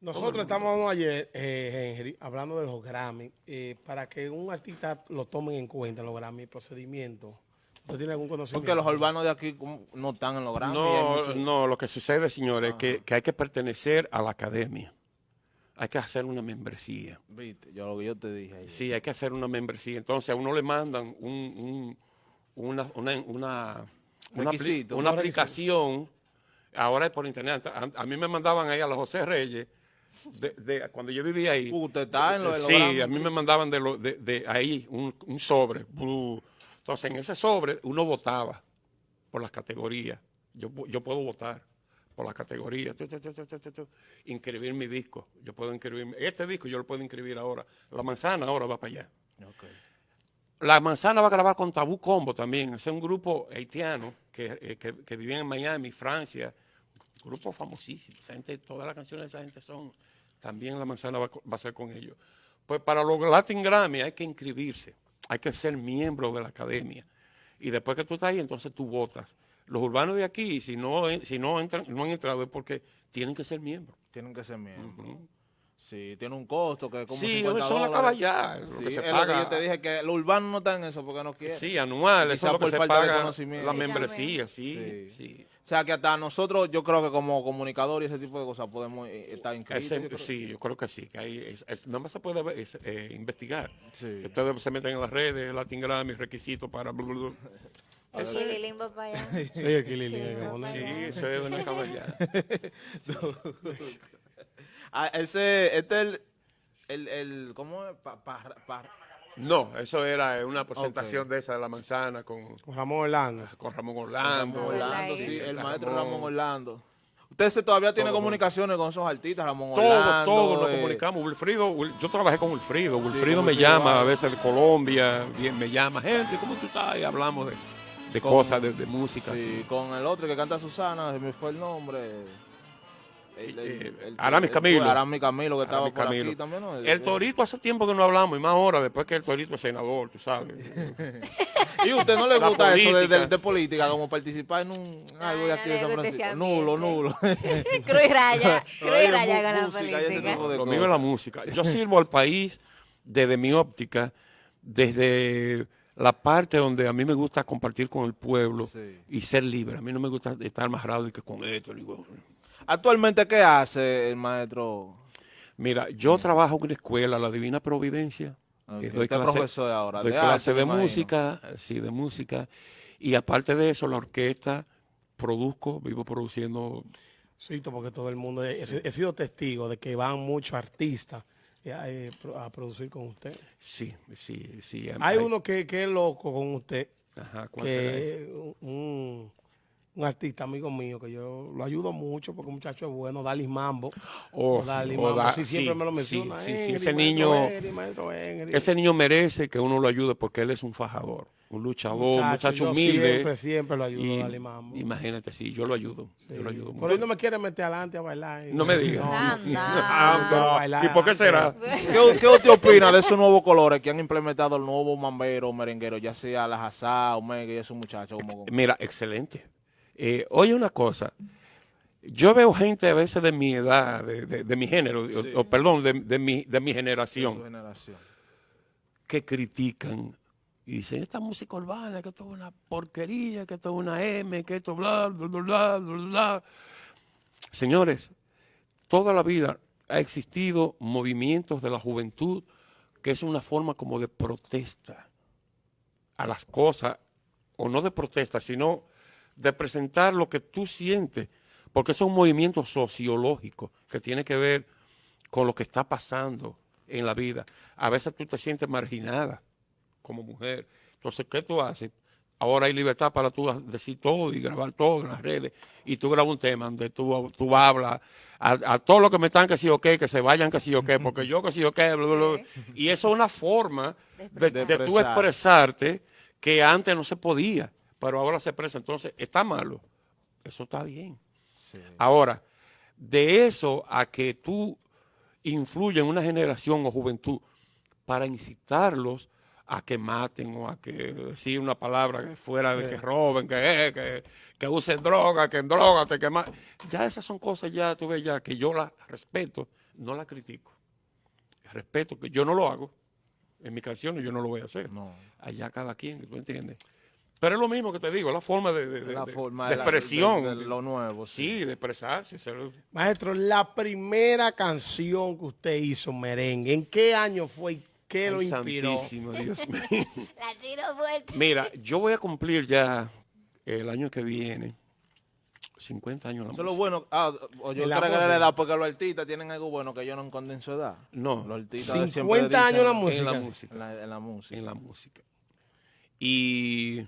Nosotros estamos ayer, eh, hablando de los Grammy, eh, para que un artista lo tomen en cuenta los Grammy, procedimiento. ¿Usted tiene algún conocimiento? Porque los urbanos de aquí no están en los Grammy. No, no, lo que sucede, señores, es que, que, hay que pertenecer a la academia. Hay que hacer una membresía. Viste, yo lo que yo te dije. Ahí. Sí, hay que hacer una membresía. Entonces a uno le mandan un, una, una, una, una, aplicación. Ahora es por internet. A, a mí me mandaban ahí a los José Reyes de, cuando yo vivía ahí. ¿Usted está en lo de Sí, a mí me mandaban de, lo, de, ahí un, sobre. Entonces, en ese sobre uno votaba por las categorías. Yo, yo puedo votar por las categorías. inscribir mi disco. Yo puedo inscribir. Este disco yo lo puedo inscribir ahora. La manzana ahora va para allá. La manzana va a grabar con Tabú Combo también. Es un grupo haitiano que, eh, que, que vivía en Miami, Francia grupo famosísimo. Esa gente, todas las canciones de esa gente son, también la manzana va, a ser con ellos. Pues para los Latin Grammy hay que inscribirse, hay que ser miembro de la academia. Y después que tú estás ahí, entonces tú votas. Los urbanos de aquí, si no, si no, entran, no han entrado es porque tienen que ser miembros. Tienen que ser miembros. Sí, tiene un costo que es como sí, 50 eso acaba ya, sí, lo que se paga. Lo que yo te dije que los urbanos no están en eso porque no quieren. Sí, anual, eso es lo que se paga la membresía, sí, sí, O sea que hasta nosotros, yo creo que como comunicador y ese tipo de cosas podemos eh, estar inscritos. sí, yo creo que sí, que hay, no más se puede eh, investigar. Sí. Ustedes se meten en las redes, Latin Grammy, requisitos para... Bla, El Kililín va para allá. Sí, el Kililín. Sí, eso es una caballada. Ah, ese, este es el, el, ¿cómo es? no, eso era una presentación de esa de la manzana con, Ramón Orlando. Con Ramón Orlando. Orlando, sí, el maestro Ramón, Orlando. Usted todavía tiene comunicaciones con esos artistas, Ramón Orlando. Todos todo lo eh. comunicamos. Wilfrido, yo trabajé con Wilfrido. Wilfrido me llama a veces de Colombia, bien, me llama, gente, ¿cómo tú estás? Y hablamos de, cosas, de, música. Sí, con el otro que canta Susana, se me fue el nombre. El, Aramis Camilo. Aramis Camilo que estaba por aquí también. El, Torito hace tiempo que no hablamos, y más ahora, después que el Torito es senador, tú sabes. ¿Y a usted no le gusta eso de, política, como participar en un algo de aquí de San Francisco? Nulo, nulo. Cruz y raya, cruz y raya con la política. Lo mío es la música. Yo sirvo al país desde mi óptica, desde la parte donde a mí me gusta compartir con el pueblo y ser libre. A mí no me gusta estar amarrado y que con esto, digo, Actualmente, ¿qué hace el maestro? Mira, yo trabajo en una escuela, la Divina Providencia. Okay. Doy clase, profesor ahora? Doy clase de música, sí, de música. Y aparte de eso, la orquesta, produzco, vivo produciendo. Sí, porque todo el mundo, he, sido testigo de que van muchos artistas eh, eh, a producir con usted. Sí, sí, sí. Hay, uno que, que, es loco con usted. Ajá, ¿cuál que Un, un artista amigo mío que yo lo ayudo mucho porque un muchacho es bueno, Dalis Mambo. Oh, Dalis Mambo, sí, siempre me lo menciona. Sí, sí, ese niño, ese niño merece que uno lo ayude porque él es un fajador, un luchador, un muchacho humilde. Siempre, siempre lo ayudo, y, Dalis Mambo. Imagínate, sí, yo lo ayudo, yo lo ayudo. Pero él no me quiere meter adelante a bailar. No me digas. No, ¿Y por qué será? ¿Qué, ¿Qué, usted opina de esos nuevos colores que han implementado el nuevo mambero, merenguero, ya sea la Hazá, Omega y esos muchachos? Como... Mira, excelente eh, oye una cosa, yo veo gente a veces de mi edad, de, mi género, o, perdón, de, mi, de mi generación, que critican y dicen, esta música urbana, que esto es una porquería, que esto es una M, que esto bla, bla, bla, bla, bla. Señores, toda la vida ha existido movimientos de la juventud que es una forma como de protesta a las cosas, o no de protesta, sino de presentar lo que tú sientes, porque es un movimiento sociológico que tiene que ver con lo que está pasando en la vida. A veces tú te sientes marginada como mujer. Entonces, ¿qué tú haces? Ahora hay libertad para tú decir todo y grabar todo en las redes. Y tú grabas un tema donde tú, tú hablas a, todos los que me están que sí o qué, que se vayan que sí o qué, porque yo que sí o qué. Y eso es una forma de, de tú expresarte que antes no se podía pero ahora se expresa. Entonces, ¿está malo? Eso está bien. Ahora, de eso a que tú influyes en una generación o juventud para incitarlos a que maten o a que decir una palabra que fuera de que roben, que, que, que usen droga, que en droga te queman. Ya esas son cosas ya, tú ves ya, que yo las respeto no la critico. Respeto que yo no lo hago. En mis canciones yo no lo voy a hacer. No. Allá cada quien, ¿tú entiendes? Pero es lo mismo que te digo, la forma de, de- de- La de- forma de la- expresión. de- de lo nuevo. sí, de expresarse. Maestro, la primera canción que usted hizo merengue, ¿en qué año fue y qué lo inspiró? santísimo, Dios mío. La tiro fuerte. Mira, yo voy a cumplir ya el año que viene 50 años en la Eso es lo música. bueno. Ah, o yo En la creo que la edad, porque los artistas tienen algo bueno que yo no encuentren su edad. No. Los artistas 50 siempre dicen- años en la música. En la música. En la, en la música. En la música. Y,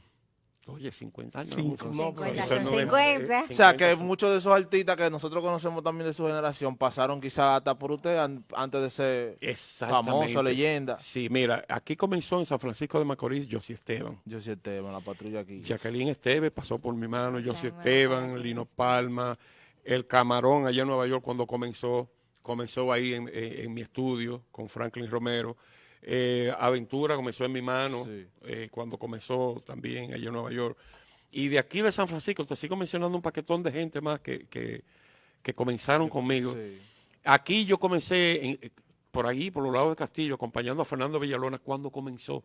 oye, 50 años. en la Cinco, música. no, Eso es son noventa- 50. O sea, que muchos de esos artistas que nosotros conocemos también de su generación pasaron quizás hasta por usted an- antes de ser famoso, leyenda. Sí, mira, aquí comenzó en San Francisco de Macorís Josie Esteban. Sí Esteban, la patrulla aquí. Jacqueline Esteves pasó por mi mano, Josie Esteban, Lino Palma, El Camarón allá en Nueva York cuando comenzó, comenzó ahí en, en- en mi estudio con Franklin Romero. Eh, Aventura comenzó en mi mano Sí. eh, cuando comenzó también allá en Nueva York. Y de aquí de San Francisco, te sigo mencionando un paquetón de gente más que, que, que comenzaron conmigo. Sí. Aquí yo comencé en- eh, por ahí, por los lados de Castillo, acompañando a Fernando Villalona cuando comenzó.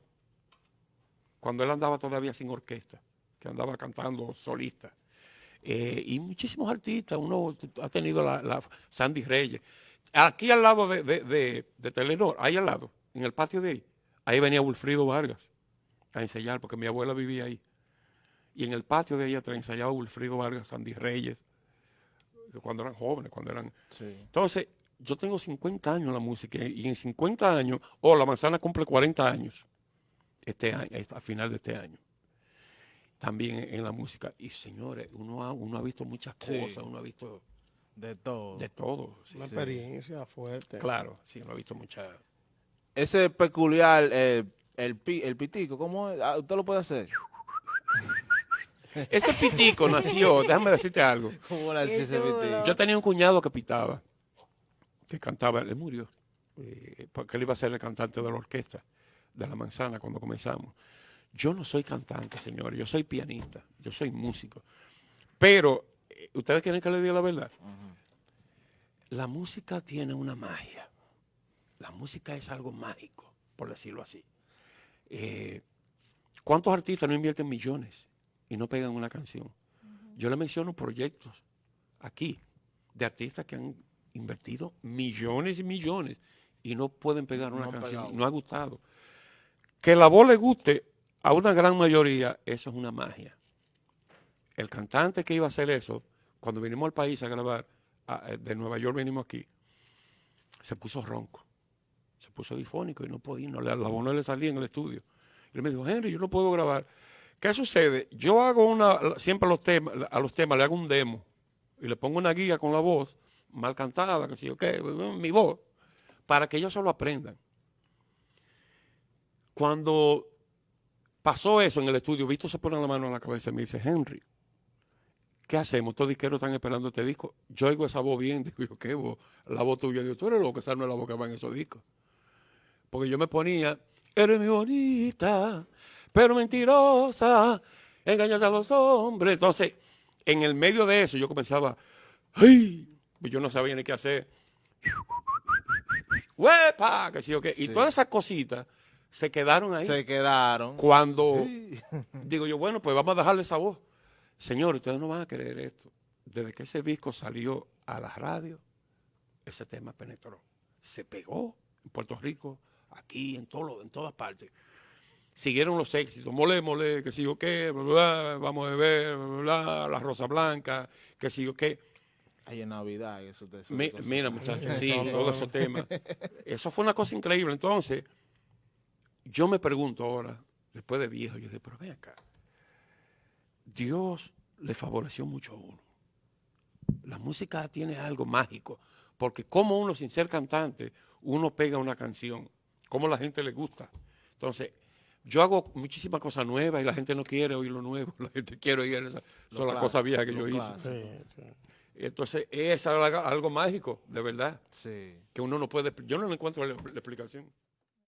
Cuando él andaba todavía sin orquesta, que andaba cantando solista. Eh, y muchísimos artistas, uno ha tenido la, la Sandy Reyes. Aquí al lado de, de, de- de Telenor, ahí al lado, en el patio de ahí, ahí venía Wilfrido Vargas a ensayar, porque mi abuela vivía ahí. Y en el patio de ella ensayaba Wilfrido Vargas, Sandy Reyes, cuando eran jóvenes, cuando eran... Sí. Entonces, yo tengo 50 años en la música y en 50 años, o la manzana cumple 40 años este año, a final de este año. También en la música. Y señores, uno ha, uno ha visto muchas Sí. cosas, uno ha visto De todo. de todo. sí, Una sí. experiencia fuerte. Claro, sí, uno ha visto muchas. Ese peculiar, eh, el, pi- el pitico, ¿cómo es? Ah, ¿Usted lo puede hacer? Ese pitico nació, déjame decirte algo. ¿Cómo le ese pitico? Yo tenía un cuñado que pitaba, que cantaba, él murió, eh, porque él iba a ser el cantante de la orquesta de La Manzana cuando comenzamos. Yo no soy cantante, señores, yo soy pianista, yo soy músico. Pero, eh, ¿ustedes quieren que les diga la verdad? La música tiene una magia. La música es algo mágico, por decirlo así. Eh, ¿Cuántos artistas no invierten millones y no pegan una canción? Yo le menciono proyectos aquí de artistas que han invertido millones y millones y no pueden pegar una No canción, pegado. no ha gustado. Que la voz le guste a una gran mayoría, eso es una magia. El cantante que iba a hacer eso, cuando vinimos al país a grabar, a- eh, de Nueva York venimos aquí, se puso ronco, se puso difónico y no podía, no, la voz no le salía en el estudio. Y él me dijo, Henry, yo no puedo grabar. ¿Qué sucede? Yo hago una, siempre a los temas, a los temas le hago un demo y le pongo una guía con la voz mal cantada, que sé yo qué, mi voz, para que ellos se lo aprendan. Cuando pasó eso en el estudio, Víctor se pone la mano en la cabeza y me dice, Henry, ¿qué hacemos? Estos disqueros están esperando este disco. Yo oigo esa voz bien, digo yo, ¿qué voz? La voz tuya. Digo, tú eres loco, esa no es la voz que va en esos discos. Porque yo me ponía, eres muy bonita, pero mentirosa, engañas a los hombres. Entonces, en el medio de eso, yo comenzaba, ¡ay! Pues yo no sabía ni qué hacer. ¡Huepa! Que sí, o qué. Y Sí. todas esas cositas se quedaron ahí. Se quedaron. Cuando Sí. digo yo, bueno, pues vamos a dejarle esa voz. Señor, ustedes no van a creer esto. Desde que ese disco salió a la radio, ese tema penetró. Se pegó en Puerto Rico, aquí, en, todo, en todas partes. Siguieron los éxitos, mole, mole, que sigo qué, bla, bla, bla, vamos a beber, bla, bla, bla, la rosa blanca, que sigo qué. Ahí en Navidad, eso te Mi- mira, muchachos, sí, todos esos temas. Eso fue una cosa increíble. Entonces, yo me pregunto ahora, después de viejo, yo digo, pero ven acá. Dios le favoreció mucho a uno. La música tiene algo mágico, porque como uno sin ser cantante, uno pega una canción, como la gente le gusta. Entonces, yo hago muchísimas cosas nuevas y la gente no quiere oír lo nuevo, la gente quiere oír esas, son las cosas viejas que yo hice. clásico. Sí, sí. Entonces, es algo, algo mágico, de verdad, Sí. que uno no puede, yo no le encuentro la, la explicación.